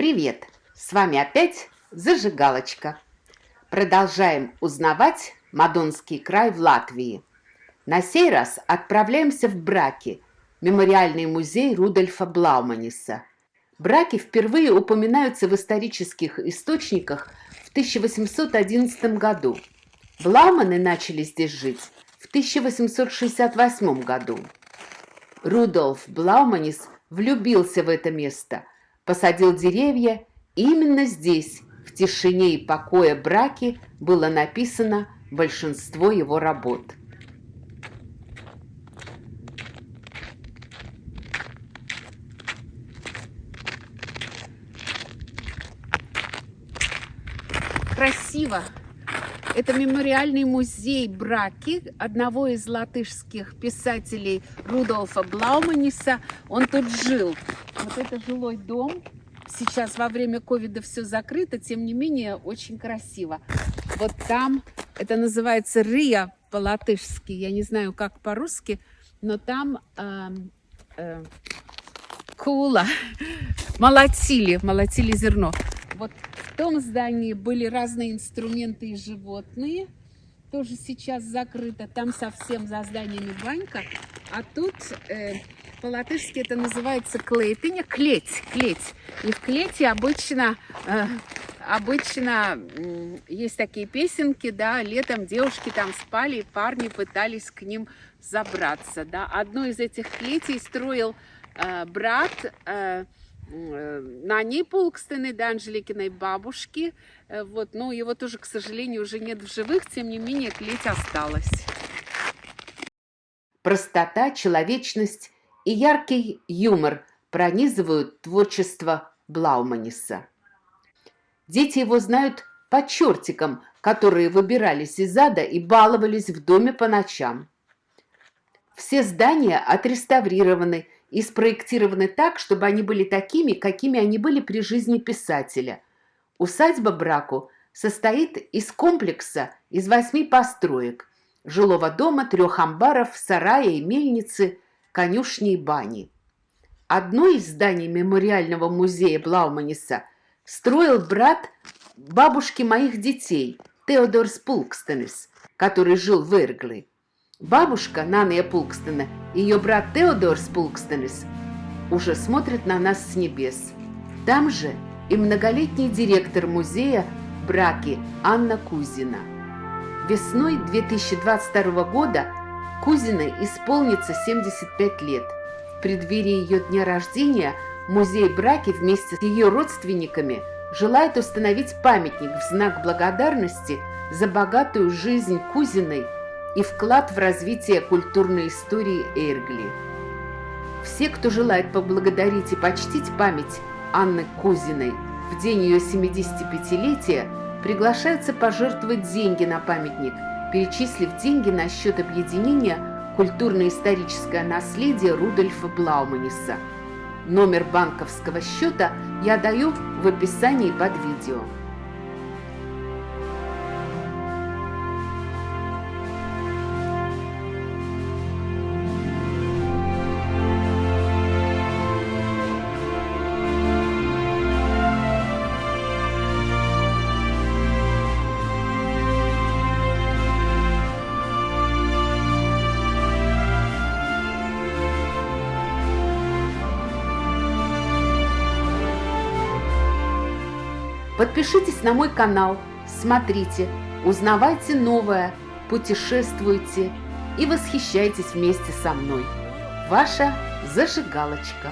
Привет! С вами опять Зажигалочка. Продолжаем узнавать Мадонский край в Латвии. На сей раз отправляемся в Браки, мемориальный музей Рудольфа Блауманиса. Браки впервые упоминаются в исторических источниках в 1811 году. Блауманы начали здесь жить в 1868 году. Рудольф Блауманис влюбился в это место, посадил деревья, именно здесь, в тишине и покое браки, было написано большинство его работ. Красиво! Это мемориальный музей Браки, одного из латышских писателей Рудольфа Блауманиса. Он тут жил. Вот это жилой дом. Сейчас во время ковида все закрыто, тем не менее очень красиво. Вот там, это называется Рия по-латышски, я не знаю, как по-русски, но там э, э, кула, молотили, молотили зерно. Вот в том здании были разные инструменты и животные. Тоже сейчас закрыто. Там совсем за зданиями банька. А тут э, по-латышски это называется клейтыня. Клеть, клеть. И в клете обычно... Э, обычно есть такие песенки, да, летом девушки там спали, парни пытались к ним забраться, да. Одну из этих клетей строил э, брат э, Э, на ней Пулкстены, да, Анжеликиной бабушки. Э, вот, но его тоже, к сожалению, уже нет в живых, тем не менее, клеть осталась. Простота, человечность и яркий юмор пронизывают творчество Блауманиса. Дети его знают по чертикам, которые выбирались из ада и баловались в доме по ночам. Все здания отреставрированы и спроектированы так, чтобы они были такими, какими они были при жизни писателя. Усадьба Браку состоит из комплекса из восьми построек, жилого дома, трех амбаров, сарая и мельницы, конюшни и бани. Одно из зданий мемориального музея Блауманиса строил брат бабушки моих детей, Теодор Спулкстенес, который жил в Эргли. Бабушка Нания Пулкстена и ее брат Теодор Спулкстенес уже смотрят на нас с небес. Там же и многолетний директор музея Браки Анна Кузина. Весной 2022 года Кузиной исполнится 75 лет. В преддверии ее дня рождения музей Браки вместе с ее родственниками желает установить памятник в знак благодарности за богатую жизнь Кузиной и вклад в развитие культурной истории Эргли. Все, кто желает поблагодарить и почтить память Анны Кузиной в день ее 75-летия, приглашаются пожертвовать деньги на памятник, перечислив деньги на счет объединения «Культурно-историческое наследие» Рудольфа Блауманиса. Номер банковского счета я даю в описании под видео. Подпишитесь на мой канал, смотрите, узнавайте новое, путешествуйте и восхищайтесь вместе со мной. Ваша зажигалочка.